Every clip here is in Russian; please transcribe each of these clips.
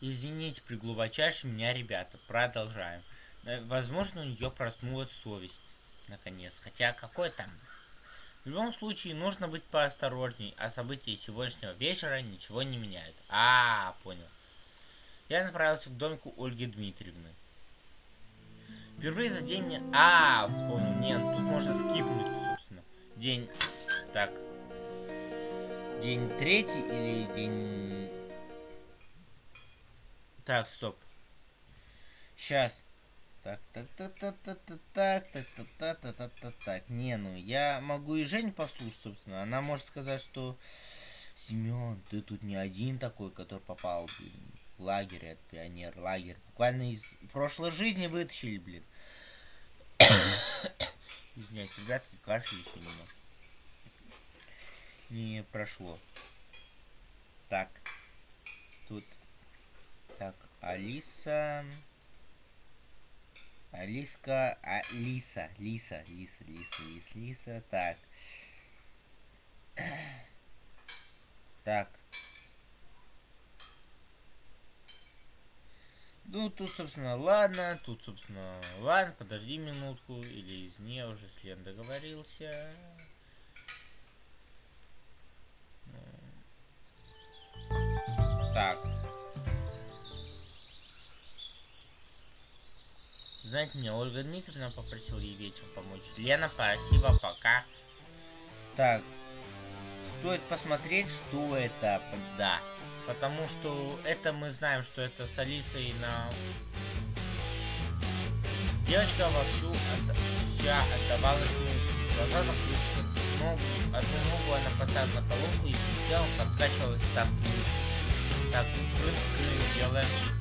Извините, при глубочайшем меня, ребята. Продолжаем. Э, возможно, у нее проснулась совесть. Наконец. Хотя, какой там? В любом случае, нужно быть поосторожней, а события сегодняшнего вечера ничего не меняют. А, -а, -а понял. Я направился к домику Ольги Дмитриевны. Впервые за день мне... А, -а вспомнил. Нет, тут можно скипнуть, собственно. День... Так. День третий или день... Так, стоп. Сейчас. Так, так, так, так, так, так, так, так, так, так, так, так, так, так. Не, ну я могу и Жень послушать, собственно. Она может сказать, что Семен, ты тут не один такой, который попал, блин, в лагерь, от пионер, лагерь. Буквально из прошлой жизни вытащили, блин. Извиняюсь, ребятки, кашель еще немножко. Не прошло. Так. Тут так, Алиса... Алиска... Алиса. Лиса. Лиса, Лиса, Лиса, Лиса. Так. Так. Ну, тут, собственно, ладно. Тут, собственно, ладно. Подожди минутку. Или из нее уже с Лен договорился. Так. Знаете, мне Ольга Дмитриевна попросила ей вечером помочь. Лена, спасибо, пока. Так, стоит посмотреть, что это. Да, потому что это мы знаем, что это с Алисой на... Девочка вовсю от... вся отдавалась музыке. Глаза закрыты. Ногу, одну ногу она поставила на колонку и всем телом подкачивалась так музыки. Так, прынц делаем.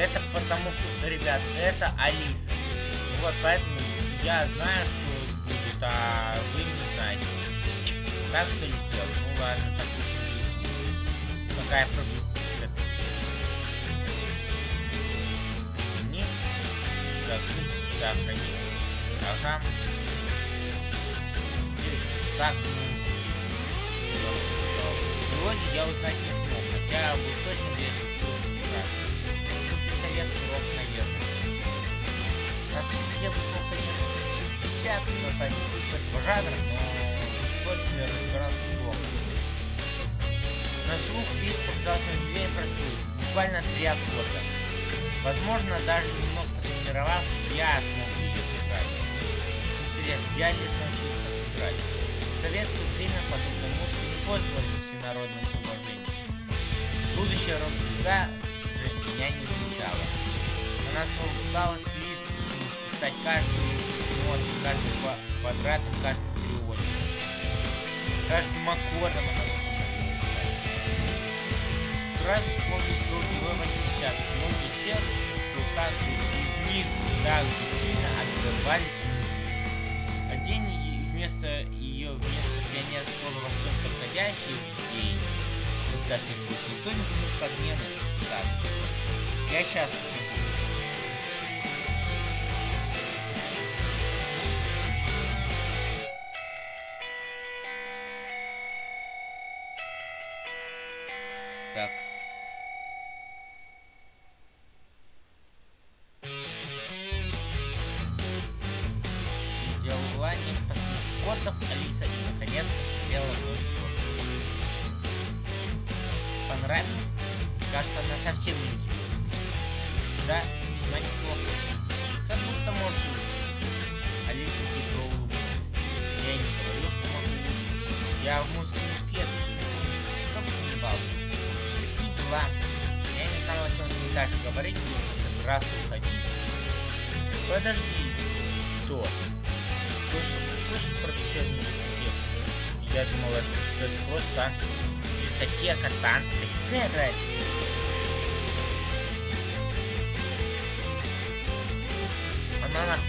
Это потому что, ребят, это Алиса. Вот, поэтому я знаю, что будет, а вы не знаете. Так что не сделать. Ну ладно, так Какая проблема? Закрыть, сохранить. Ага. Так, Вроде я узнать не смог, хотя был точно уверен, я бы смог, конечно, 60 на самом этого жанра, но Сольчер разбирался плохо. На слух писк показался на удивление простой, буквально три аккорда. Возможно, даже немного потренировавшись, я смог ее сыграть. Интересно, я не научился играть. В советское время подобной музыки не пользовались всенародным уважением. Будущая рок-звезда же меня не стало. Она побуждалась лиц, стать каждый, эмоцию, каждый квадрат, каждый треугольник. каждый аккордом она Сразу вспомнил своего героя 80 многие тех, кто так же из них так же сильно отрывались мысли. Один вместо ее вместо пионерского слова что подходящий день. Тут даже не будет никто не смог подмены. Так, я счастлив. Весьма неплохо. Как будто можешь лучше. Алиса хитро улыбнулась. Я не говорил, что могу лучше. Я в музыке не спец. Кто бы сомневался дела. Я не знал, о чем ней дальше говорить, и уже собирался уходить. Подожди. Что? Слышал, слышал про вечернюю дискотеку? Я думал, это, что это просто танцы. Дискотека, танцы, какая разница? Нахуй.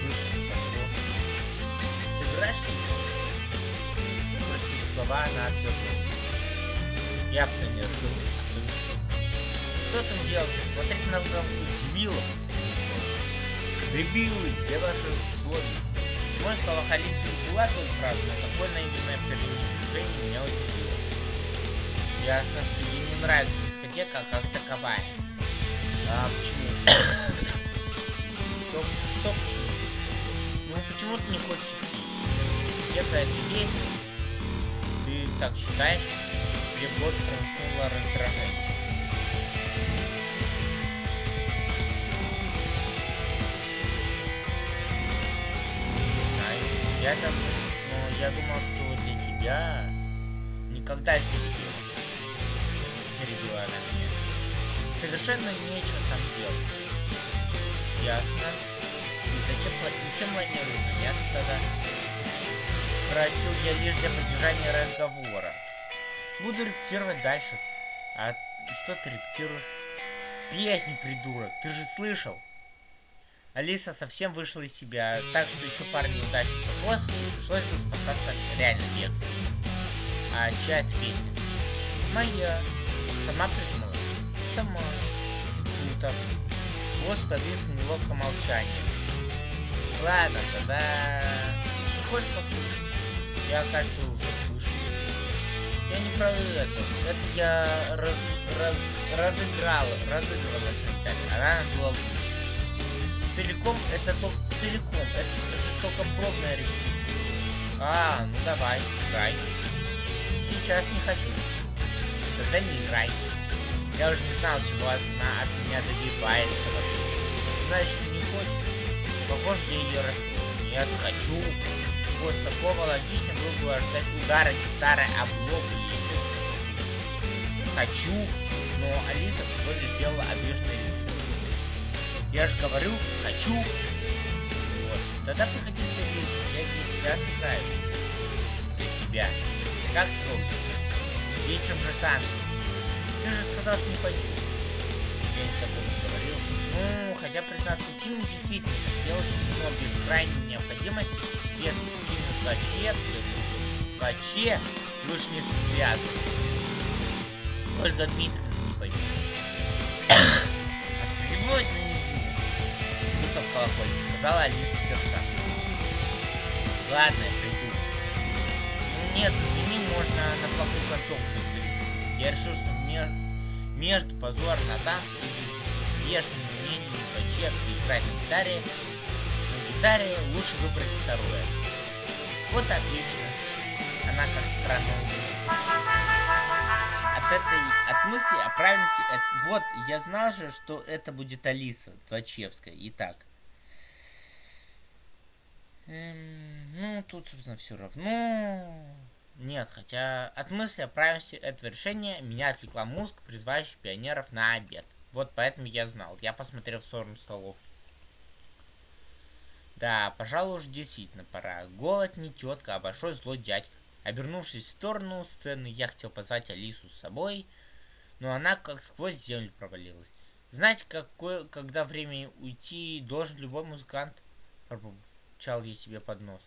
Слышно. Ты врешь? Просит слова на актера. Я-то не ржу. Что там делать? Смотреть на дебилов. Дебилы, где ваши условия? Мой стал Халисию Булат был прав, но такой наивный проявление движения меня удивило. Ясно, что ей не нравится дискотека а как таковая. А почему? Почему ты не хочешь? Дискотека это есть. Ты так считаешь? Где год промелькнуло раздражение. Я там, ну, я думал, что для тебя никогда это не было. Перебила она меня. Совершенно нечего там делать. Ясно. Чем планируешь заняться тогда? Спросил я лишь для поддержания разговора. Буду репетировать дальше. А что ты репетируешь? Песню, придурок, ты же слышал? Алиса совсем вышла из себя, так что еще пару неудачных после пришлось бы спасаться реально бегством. А чья это песня? Моя. Сама придумала? Сама. Круто. Вот повисло неловко молчание. Ладно, тогда... Не хочешь послушать? Я, кажется, уже слышу. Я не про это. Это я раз, раз, разыграла, разыгрывалась на гитаре. Она была целиком, это только целиком, это, это только пробная репетиция. А, ну давай, играй. Сейчас не хочу. Тогда не играй. Я уже не знал, чего она от меня добивается. Значит? Похоже, я ее рассудил. Нет, хочу. После такого логично было бы ожидать удара гитары об лоб или еще. Хочу, но Алиса всего лишь сделала обиженное лицо. Я же говорю, хочу. Вот. Тогда приходи с вечером, я для тебя сыграю. Для тебя. Как трогательно. Вечером же танцы. Ты же сказал, что не пойдешь. Я не такого не говорил. Хотя, признаться, Тим действительно хотел, но без крайней необходимости, без Тима Ткачевской, Ткаче лучше не связываться. Ольга Дмитриевна не пойдет. Отплевать на Иисуса в колокольне, сказала Алиса сердца. Ладно, я приду. Ну нет, извини, можно на плохую концовку. Я решил, что мне между позор на танце и безбрежным Ткачевской играть на гитаре, на гитаре лучше выбрать второе. Вот отлично. Она как странно от этой, от мысли о правильности, это, вот, я знал же, что это будет Алиса Твачевская. Итак. Эм, ну, тут, собственно, все равно. Нет, хотя от мысли о правильности этого решения меня отвлекла музыка, призывающая пионеров на обед. Вот поэтому я знал. Я посмотрел в сторону столов. Да, пожалуй, уже действительно пора. Голод не тетка, а большой злой дядька. Обернувшись в сторону сцены, я хотел позвать Алису с собой, но она как сквозь землю провалилась. Знаете, какое, когда время уйти должен любой музыкант? Пробурчал я себе под нос.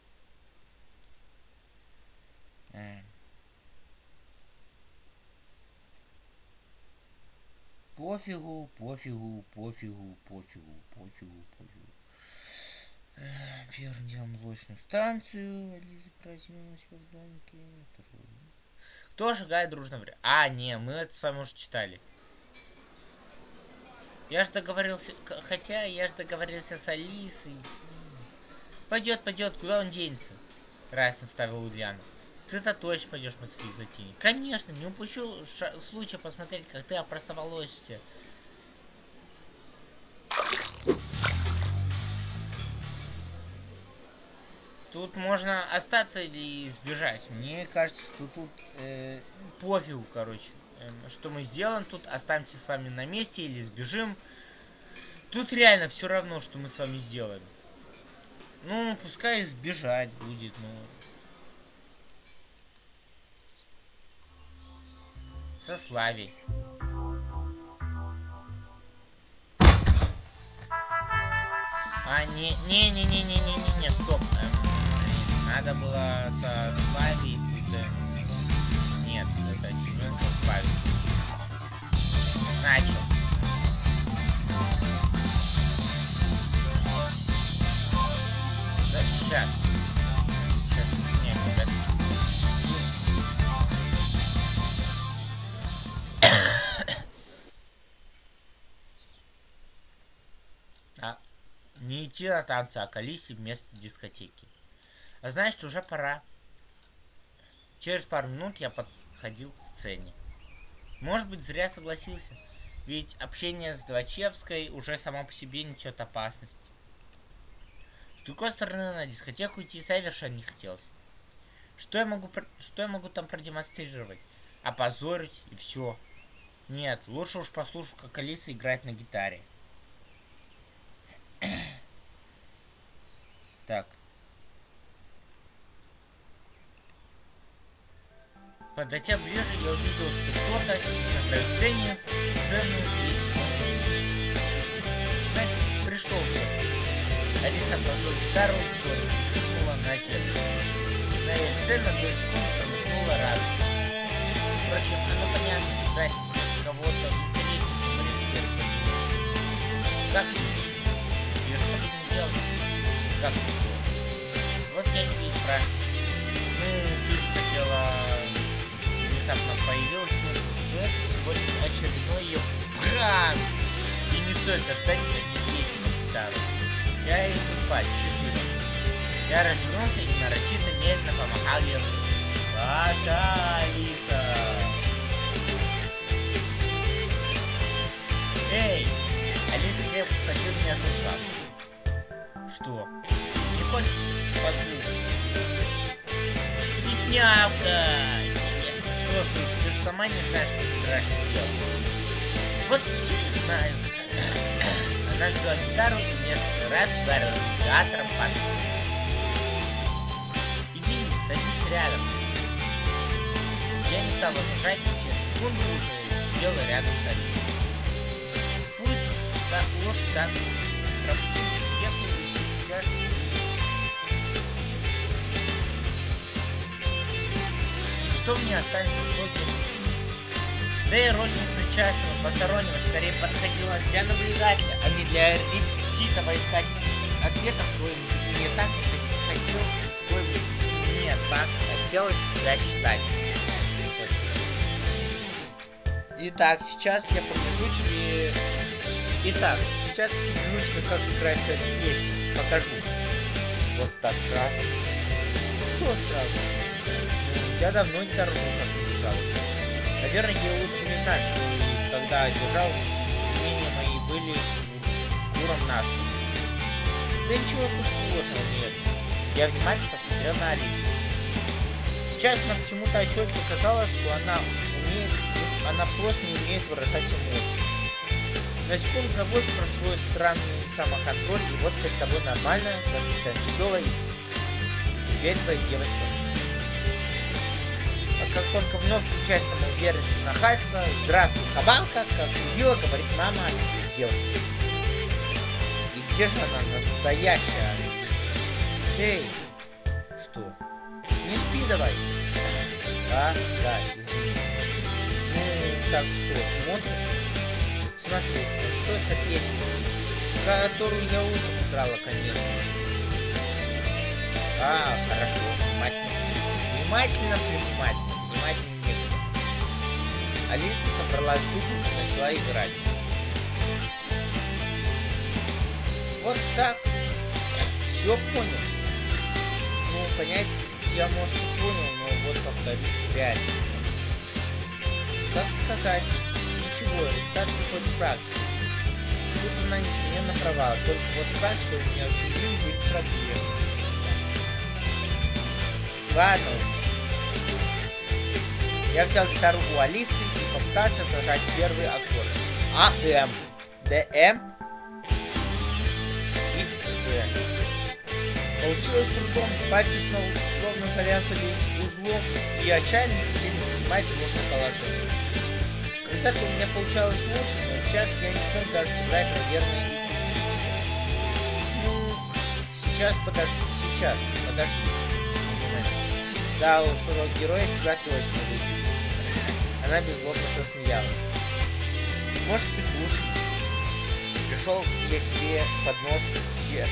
Пофигу, пофигу, пофигу, пофигу, пофигу, пофигу. Первым делом молочную станцию. Лиза проснулась в домике. Кто шагает дружно время? А, не, мы это с вами уже читали. Я же договорился, хотя я же договорился с Алисой. Пойдет, пойдет, куда он денется? Раз наставил Ульяна. Ты-то точно пойдешь Мосфик затени. Конечно, не упущу случая посмотреть, как ты опростоволосишься. Тут можно остаться или сбежать. Мне кажется, что тут э, пофигу, короче. Э, что мы сделаем тут, останемся с вами на месте или сбежим. Тут реально все равно, что мы с вами сделаем. Ну, пускай сбежать будет, ну. Со Славей. А, не, не, не, не, не, не, не, не, стоп. Эм, надо было со Слави Нет, это Семен со Слави. Начал. Да. Сейчас На танцы, а к Алисе вместо дискотеки. А значит, уже пора. Через пару минут я подходил к сцене. Может быть, зря согласился. Ведь общение с Двачевской уже само по себе несет опасность. С другой стороны, на дискотеку идти совершенно не хотелось. Что я могу, что я могу там продемонстрировать? Опозорить и все. Нет, лучше уж послушаю, как Алиса играет на гитаре. Так. Подойдя ближе, я увидел, что кто-то сидит на краю сцены, сцену здесь. Значит, пришел все. Алиса отложила гитару в сторону и спрыгнула на землю. На ее на две секунды промелькнула радость. Впрочем, оно понятно, ждать кого-то интереснее, чем репетировать. Как Как Вот я тебе и спрашиваю. Ну, ты хотела внезапно появилась мысль, что это всего лишь очередной ее пранк. И не стоит ждать никаких гитару. Я иду спать, счастливо. Я развернулся и нарочито медленно помахал ей Пока, Алиса! Эй! Алиса крепко схватила меня за рукав. Что? Не? Стеснявка! взрослый, ты же сама не знаешь, что собираешься делать. Вот все и знаю. Она взяла гитару и несколько раз ударила инициатором по Иди, садись рядом. Я не стал возражать, и через секунду уже сидела рядом с Алисой. Пусть ложь так пропустите что мне останется в итоге? Да и роль непричастного, постороннего скорее подходила для наблюдателя, а не для репетитора искать ответов, кое мне так не хотел, кое мне так хотелось себя считать. Итак, сейчас я покажу тебе... Итак, сейчас покажу тебе, как играть эту песню. Покажу. Вот так сразу. Что сразу? Я давно гитару как держал. Наверное, я лучше не знать, что когда держал, умения мои были уром нас. Да ничего тут сложного нет. Я внимательно посмотрел на Алису. Сейчас нам почему-то отчетливо казалось, что она умеет, она просто не умеет выражать эмоции. На секунду забудешь про свой странный самоконтроль, и вот перед тобой нормальная, даже веселая и уверенная девочка как только вновь включает самоуверенность и нахальство, здравствуй, кабанка, как любила, говорит мама девушки. И где же она, настоящая? Эй, что? Не спи давай. А, да, извини. Ну, так что, смотрим? Смотри, ну что это песня, которую я утром играла, конечно. А, хорошо, внимательно. Внимательно, внимательно внимания нет. Алиса собралась духом и начала играть. Вот так. Все понял. Ну, понять я, может, и понял, но вот повторить реально. Как сказать? Ничего, результат приходит в практике. Тут она, несомненно, права, только вот с практикой у меня всю жизнь были проблемы. Ладно уж. Я взял гитару у Алисы и попытался зажать первые аккорды. А, М, Д, М и Ж. Получилось трудом, пальцы снова словно завязывались узлом и отчаянно хотели занимать нужное положение. Когда-то у меня получалось лучше, но сейчас я не смог даже сыграть, наверное, и Ну, сейчас, подожди, сейчас, подожди. Да уж, урок героя себя точно выйдет. Она беззлобно засмеялась. Может, ты лучше. Пришел я себе под нос, че...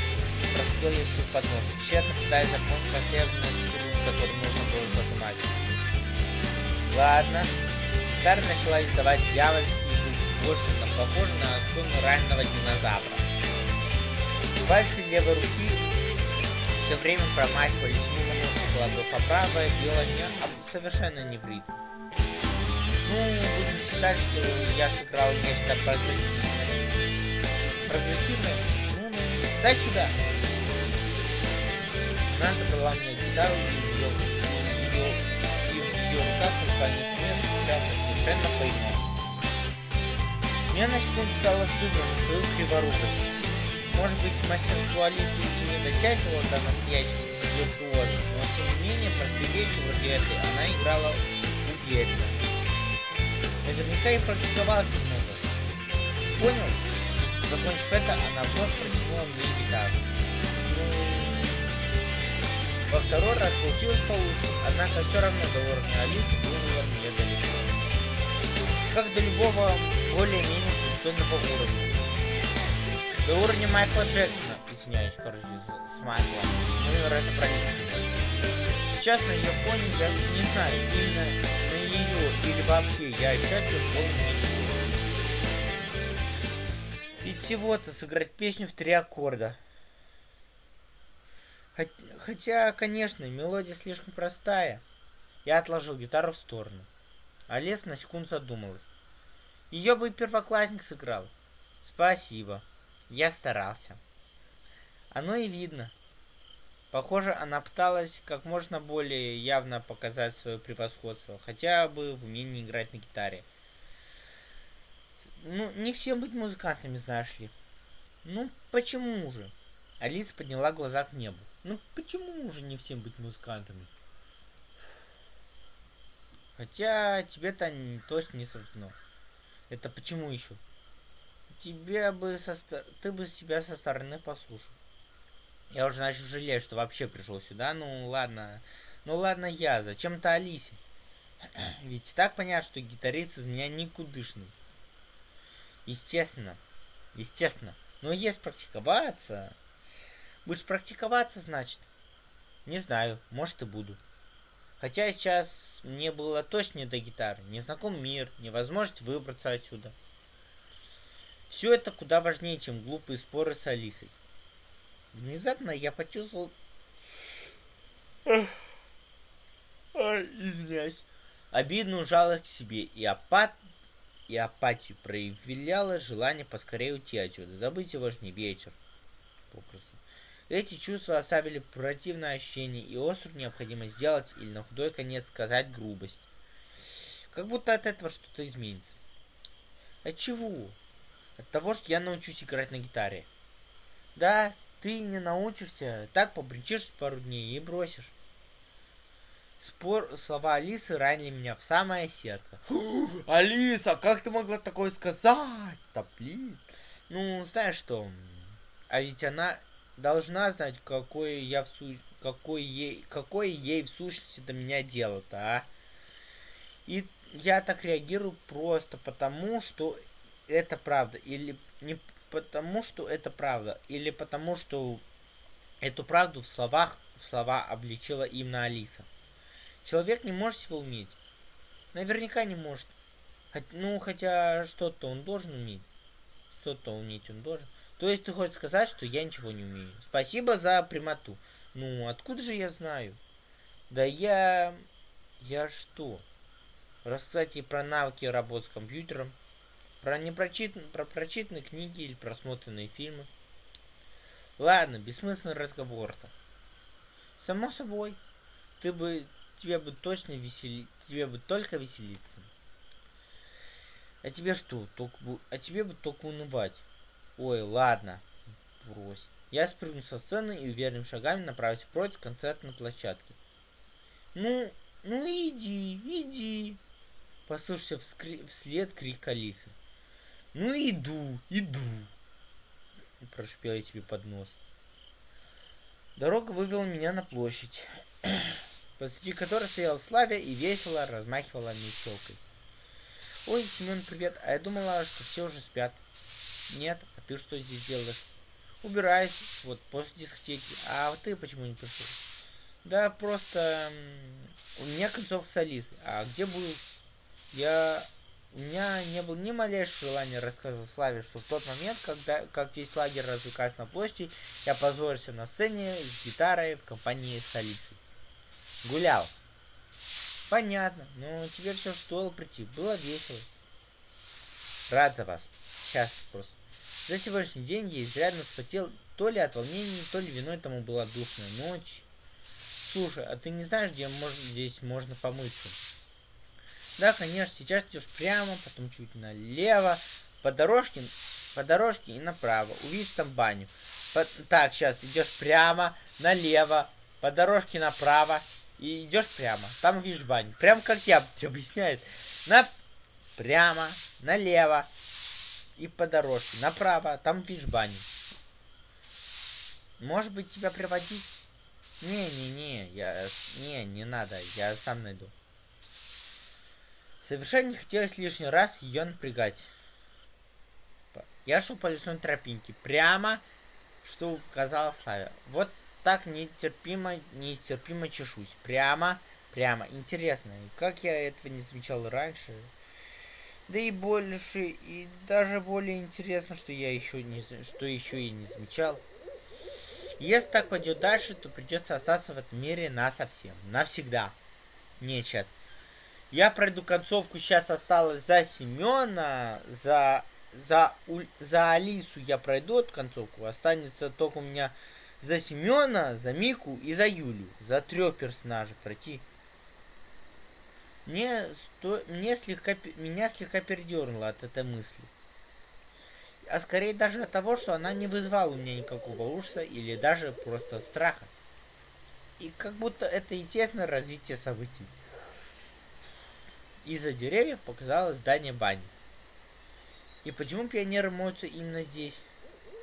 Простой я себе под нос, тщетно пытаясь запомнить последнюю струну, которую нужно было зажимать. Ладно. Гитара начала издавать дьявольский звук, больше на похоже на струну раненого динозавра. Пальцы левой руки все время промахивались мимо нужных ладов, а правая била не, совершенно не в ритм. Ну, будем считать, что я сыграл нечто прогрессивное. Прогрессивное? Ну, ну, дай сюда. Она забрала мне гитару и ее, ее, и в ее руках музыкальный инструмент встречался совершенно по-иному. Мне на секунду стало стыдно за свою криворукость. Может быть, мастерство Алисы и не дотягивало до настоящего виртуоза, но тем не менее простые вещи вроде этой она играла уверенно. Наверняка и практиковалась немного. Понял? Закончив это, она вновь протянула мне гитару. Ну, во второй раз получилось получше, однако все равно до уровня Алисы было мне далеко. Как до любого более-менее пристойного уровня. До уровня Майкла Джексона, извиняюсь, короче, с, с Майклом. Мы разобрались. Сейчас на ее фоне я не знаю, именно ее или вообще я счастлив полным ничего. Ведь всего-то сыграть песню в три аккорда. Хотя, конечно, мелодия слишком простая. Я отложил гитару в сторону. А Лес на секунду задумалась. Ее бы первоклассник сыграл. Спасибо. Я старался. Оно и видно. Похоже, она пыталась как можно более явно показать свое превосходство, хотя бы в умении играть на гитаре. Ну, не всем быть музыкантами, знаешь ли. Ну, почему же? Алиса подняла глаза к небу. Ну, почему же не всем быть музыкантами? Хотя тебе-то точно не суждено. Это почему еще? Тебе бы со... Ты бы себя со стороны послушал. Я уже начал жалеть, что вообще пришел сюда. Ну ладно. Ну ладно я. Зачем-то Алисе. Ведь так понятно, что гитарист из меня никудышный. Естественно. Естественно. Но есть практиковаться. Будешь практиковаться, значит? Не знаю. Может и буду. Хотя сейчас мне было точно не до гитары. Незнаком мир, невозможность выбраться отсюда. Все это куда важнее, чем глупые споры с Алисой. Внезапно я почувствовал... Ой, извиняюсь. Обидную жалость к себе и апат... и апатию проявляло желание поскорее уйти отсюда, забыть сегодняшний вечер. Попросту. Эти чувства оставили противное ощущение и острую необходимость сделать или на худой конец сказать грубость. Как будто от этого что-то изменится. От чего? От того, что я научусь играть на гитаре. Да, ты не научишься, так побричишь пару дней и бросишь. Спор, слова Алисы ранили меня в самое сердце. Алиса, как ты могла такое сказать? Да. Ну, знаешь что? А ведь она должна знать, какое я в су... какой ей, какое ей в сущности до меня дело-то, а? И я так реагирую просто потому, что это правда. Или не потому, что это правда, или потому, что эту правду в словах в слова обличила именно Алиса. Человек не может всего уметь. Наверняка не может. Ну, хотя что-то он должен уметь. Что-то уметь он должен. То есть ты хочешь сказать, что я ничего не умею. Спасибо за прямоту. Ну, откуда же я знаю? Да я... Я что? Рассказать ей про навыки работы с компьютером, про непрочитанные про прочитанные книги или просмотренные фильмы. Ладно, бессмысленный разговор-то. Само собой, ты бы тебе бы точно весели, тебе бы только веселиться. А тебе что, только а тебе бы только унывать. Ой, ладно, брось. Я спрыгну со сцены и уверенными шагами направлюсь против концертной площадки. Ну, ну иди, иди. Послышался вслед крик Алисы. Ну иду, иду. Прошипел я тебе под нос. Дорога вывела меня на площадь, посреди которой стояла Славя и весело размахивала метелкой. Ой, Семен, привет. А я думала, что все уже спят. Нет, а ты что здесь делаешь? Убираюсь, вот, после дискотеки. А ты почему не пришел? Да, просто у меня концов с. А где будет? Я у меня не было ни малейшего желания рассказывать Славе, что в тот момент, когда как весь лагерь развлекался на площади, я позорился на сцене с гитарой в компании с Алисой. Гулял. Понятно, но теперь все стоило прийти. Было весело. Рад за вас. Сейчас просто. За сегодняшний день я изрядно вспотел то ли от волнения, то ли виной тому была душная ночь. Слушай, а ты не знаешь, где можно, здесь можно помыться? Да, конечно, сейчас идешь прямо, потом чуть налево, по дорожке, по дорожке и направо. Увидишь там баню. По, так, сейчас идешь прямо, налево, по дорожке направо и идешь прямо. Там увидишь баню. Прям как я тебе объясняет. На прямо, налево и по дорожке направо. Там видишь баню. Может быть тебя приводить? Не-не-не, я... Не, не надо, я сам найду. Совершенно не хотелось лишний раз ее напрягать. Я шел по лесной тропинке, прямо, что указала Славя. Вот так нетерпимо, нестерпимо чешусь. Прямо, прямо. Интересно, как я этого не замечал раньше? Да и больше, и даже более интересно, что я еще не, что еще и не замечал. Если так пойдет дальше, то придется остаться в этом мире на совсем, навсегда. Не сейчас. Я пройду концовку, сейчас осталось за Семена, за, за, за Алису я пройду эту концовку. Останется только у меня за Семена, за Мику и за Юлю. За трех персонажей пройти. Мне, сто... мне слегка... Меня слегка передернуло от этой мысли. А скорее даже от того, что она не вызвала у меня никакого ужаса или даже просто страха. И как будто это естественное развитие событий. Из-за деревьев показалось здание бани. И почему пионеры моются именно здесь?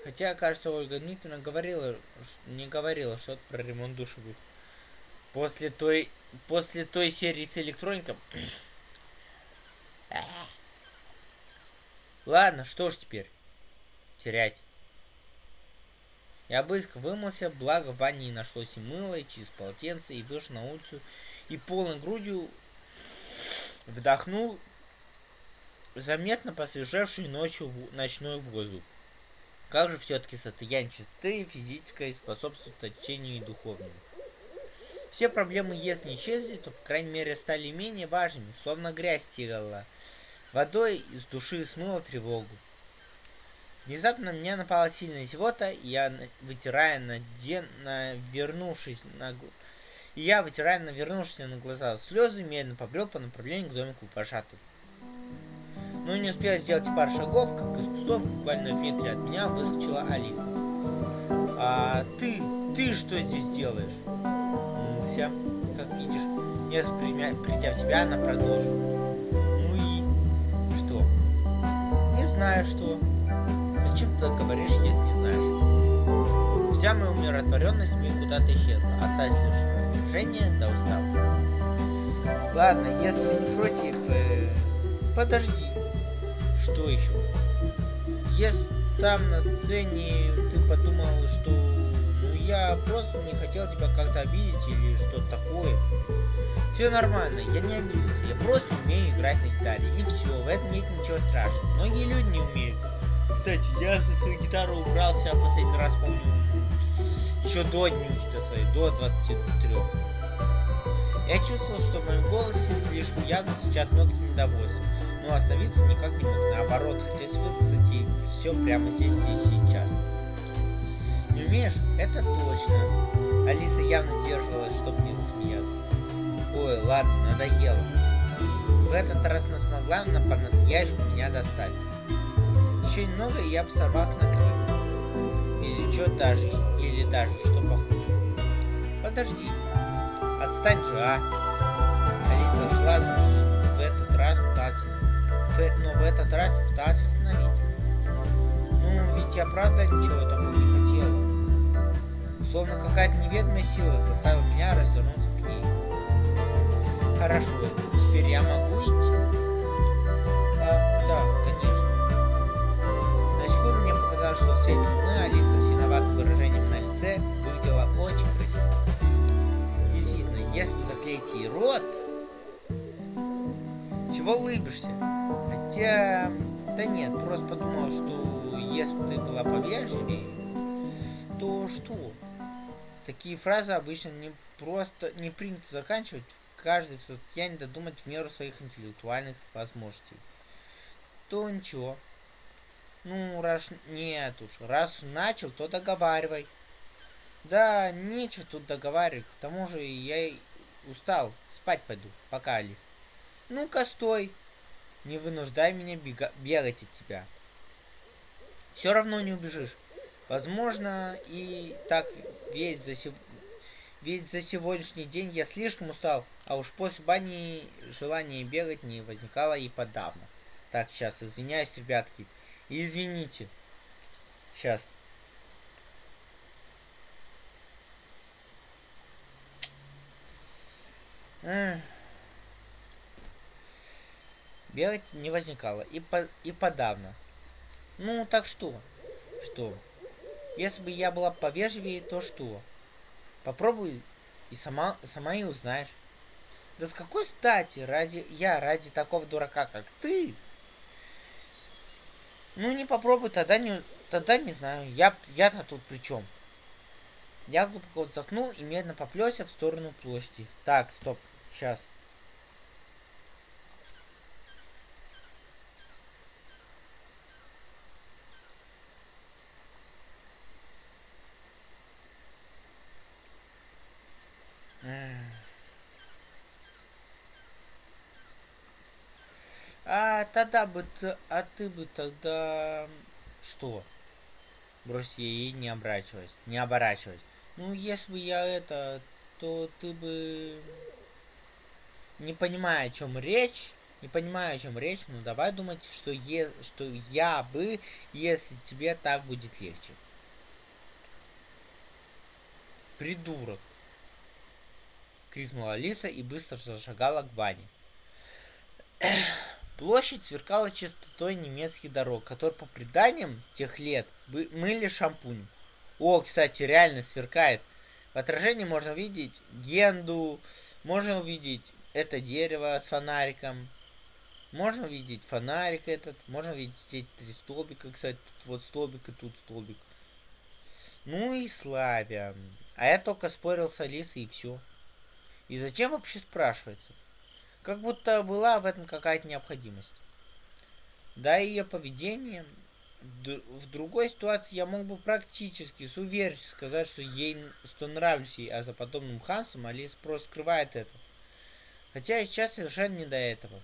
Хотя, кажется, Ольга Дмитриевна говорила, не говорила что-то про ремонт душевых. После той, после той серии с электроником... Ладно, что ж теперь? Терять. Я быстро вымылся, благо в бане не нашлось и мыла, и через полотенце, и вышел на улицу, и полной грудью Вдохнул заметно посвежевший ночью в ночной воздух. Как же все-таки состояние чистоты физической способствует очищению и духовному. Все проблемы, если исчезли, то, по крайней мере, стали менее важными, словно грязь стирала. Водой из души смыла тревогу. Внезапно меня напала сильная зевота, и я, вытирая на, ден... на вернувшись на и я, вытирая навернувшиеся на глаза слезы, медленно побрел по направлению к домику вожатых. Но не успел сделать пар шагов, как из кустов, буквально в метре от меня, выскочила Алиса. «А ты, ты что здесь делаешь?» Мылся, как видишь. Не придя в себя, она продолжила. «Ну и что?» «Не знаю, что. Зачем ты говоришь, если не знаешь?» Вся моя умиротворенность мне куда-то исчезла, осталась лишь напряжение до усталости. Ладно, если не против, э, подожди. Что еще? Если там на сцене ты подумал, что ну я просто не хотел тебя как-то обидеть или что-то такое. Все нормально, я не обиделся, я просто умею играть на гитаре. И все, в этом нет ничего страшного. Многие люди не умеют. Кстати, я со своей гитарой убрался последний раз, помню, еще до днюхи-то своей, до 23. Я чувствовал, что в моем голосе слишком явно звучат нотки недовольства, но остановиться никак не мог. Наоборот, хотелось высказать ей все прямо здесь и сейчас. Не умеешь? Это точно. Алиса явно сдерживалась, чтобы не засмеяться. Ой, ладно, надоело. В этот раз она смогла она по-настоящему меня достать. Еще немного, и я бы сорвался на крик. Или что даже, или даже что похуже. Подожди, Отстань же, а! Алиса шла за мной, в этот раз пыталась... Но в этот раз пыталась остановить. Ну, ведь я правда ничего такого не хотела. Словно какая-то неведомая сила заставила меня развернуться к ней. Хорошо, теперь я могу идти? А, да, конечно. На секунду мне показалось, что все эти Алиса с виноватым выражением лице выглядела очень красиво. Если заклеить ей рот... Чего улыбишься? Хотя, да нет, просто подумал, что если бы ты была повежливее, то что? Такие фразы обычно не просто не принято заканчивать, каждый в состоянии додумать в меру своих интеллектуальных возможностей. То ничего. Ну, раз нет уж, раз начал, то договаривай. Да, нечего тут договаривать, к тому же я устал, спать пойду, пока, Алис. Ну-ка, стой, не вынуждай меня бега бегать от тебя. Все равно не убежишь. Возможно, и так весь за, сев... ведь за сегодняшний день я слишком устал, а уж после бани желание бегать не возникало и подавно. Так, сейчас, извиняюсь, ребятки. Извините. Сейчас. Бегать не возникало. И, по, и подавно. Ну, так что? Что? Если бы я была повежливее, то что? Попробуй и сама, сама и узнаешь. Да с какой стати ради я, ради такого дурака, как ты? Ну, не попробуй, тогда не, тогда не знаю. Я, я-то тут при чем? Я глубоко вздохнул и медленно поплелся в сторону площади. Так, стоп, сейчас. А тогда бы а ты бы тогда что? Брось ей не оборачиваясь, не оборачиваясь. Ну, если бы я это, то ты бы не понимая, о чем речь, не понимаю, о чем речь, но давай думать, что, е, что я бы, если тебе так будет легче. Придурок крикнула Алиса и быстро зашагала к бане. Площадь сверкала чистотой немецких дорог, которые по преданиям тех лет мыли шампунем. О, кстати, реально сверкает. В отражении можно увидеть генду, можно увидеть это дерево с фонариком, можно увидеть фонарик этот, можно увидеть эти три столбика, кстати, тут вот столбик и тут столбик. Ну и славя. А я только спорил с Алисой и все. И зачем вообще спрашивается? Как будто была в этом какая-то необходимость. Да, ее поведение в другой ситуации я мог бы практически с уверенностью сказать, что ей что нравлюсь ей, а за подобным хансом Алис просто скрывает это. Хотя сейчас совершенно не до этого.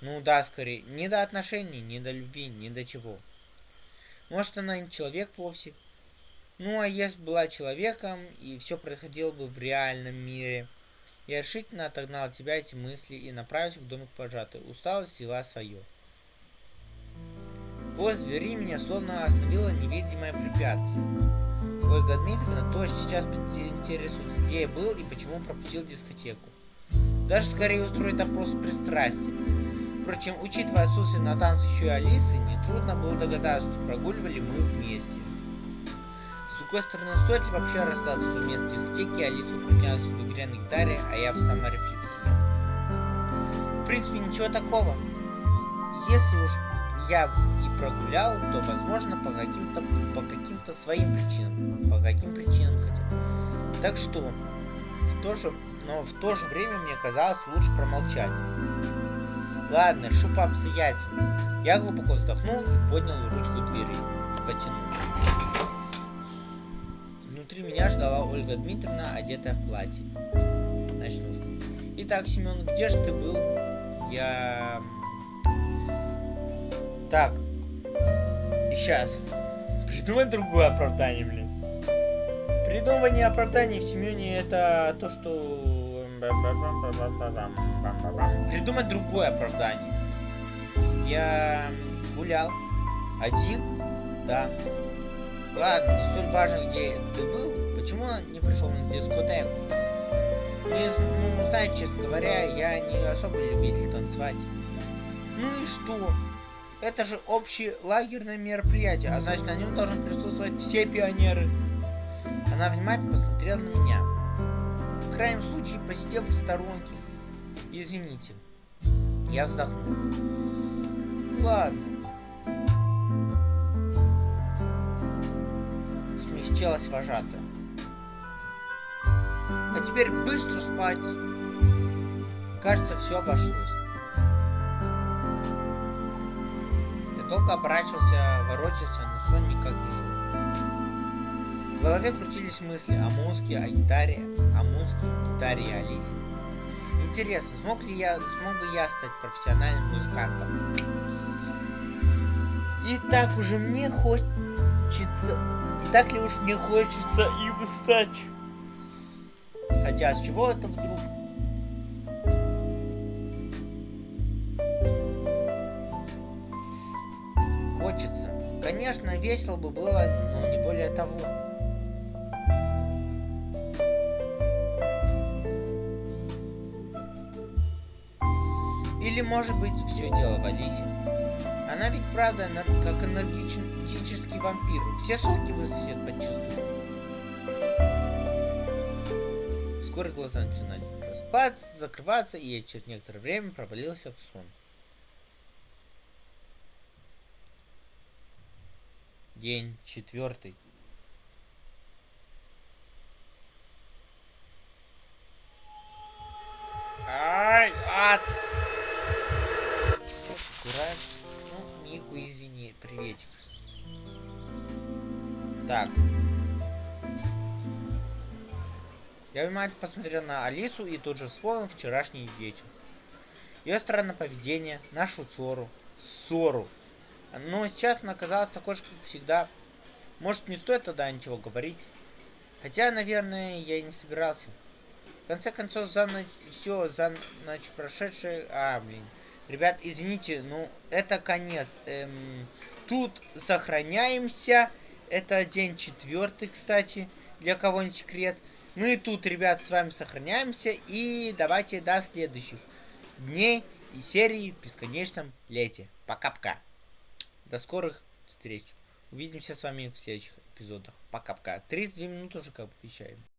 Ну да, скорее, не до отношений, не до любви, не до чего. Может, она не человек вовсе. Ну, а если была человеком, и все происходило бы в реальном мире – я решительно отогнал от себя эти мысли и направился к домику вожатой. Усталость взяла свое. Возле двери меня словно остановило невидимое препятствие. Ольга Дмитриевна тоже сейчас интересуется, где я был и почему пропустил дискотеку. Даже скорее устроить допрос с пристрастием. Впрочем, учитывая отсутствие на танце еще и Алисы, нетрудно было догадаться, что прогуливали мы вместе другой стороны, стоит ли вообще расстаться, что вместо дискотеки Алиса упражнялась в игре на гитаре, а я в саморефлексии? В принципе, ничего такого. Если уж я и прогулял, то, возможно, по каким-то по каким-то своим причинам. По каким причинам хотя. Так что, в то же, но в то же время мне казалось лучше промолчать. Ладно, решу по. Я глубоко вздохнул и поднял ручку двери. Потянул. Внутри меня ждала Ольга Дмитриевна, одетая в платье. Ночнушку. Итак, Семен, где же ты был? Я... Так. Сейчас. Придумай другое оправдание, блин. Придумывание оправданий в Семене это то, что... Придумать другое оправдание. Я гулял. Один? Да. Ладно, не столь важно, где ты был, почему не пришел на дискотеку? Не, ну, знаете, честно говоря, я не особо любитель танцевать. Ну и что? Это же общее лагерное мероприятие, а значит на нем должны присутствовать все пионеры. Она внимательно посмотрела на меня. В крайнем случае посидел в сторонке. Извините. Я вздохнул. ладно. Смягчилась вожатая. А теперь быстро спать. Кажется, все обошлось. Я долго оборачивался, ворочался, но сон никак не шел. Голове крутились мысли о музыке, о гитаре, о музыке, гитаре и Алисе. Интересно, смог ли я, смог бы я стать профессиональным музыкантом? И так уже мне хочется... Так ли уж мне хочется им стать? Хотя с чего это вдруг? Хочется. Конечно, весело бы было, но не более того. Или, может быть, все дело в Алисе. Она ведь правда как энергетический вампир. Все соки высосет подчистую. Вскоре глаза начинали распаться, закрываться, и я через некоторое время провалился в сон. День четвертый. Так. Я внимательно посмотрел на Алису и тут же вспомнил вчерашний вечер. Ее странное поведение, нашу ссору. Ссору. Но сейчас она оказалась такой же, как всегда. Может, не стоит тогда ничего говорить. Хотя, наверное, я и не собирался. В конце концов, за ночь, все, за ночь прошедшая... А, блин. Ребят, извините, ну, это конец. Эм, тут сохраняемся. Это день четвертый, кстати, для кого не секрет. Ну и тут, ребят, с вами сохраняемся. И давайте до следующих дней и серии в бесконечном лете. Пока-пока. До скорых встреч. Увидимся с вами в следующих эпизодах. Пока-пока. 32 минуты уже как бы вещаем.